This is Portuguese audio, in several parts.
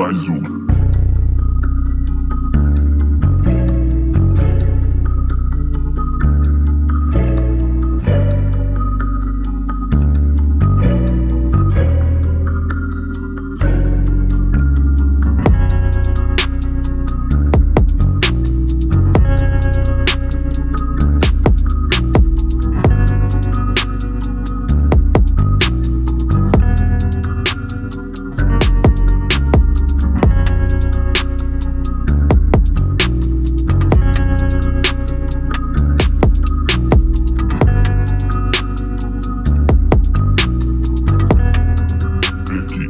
базук. Flicky.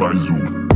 mais um.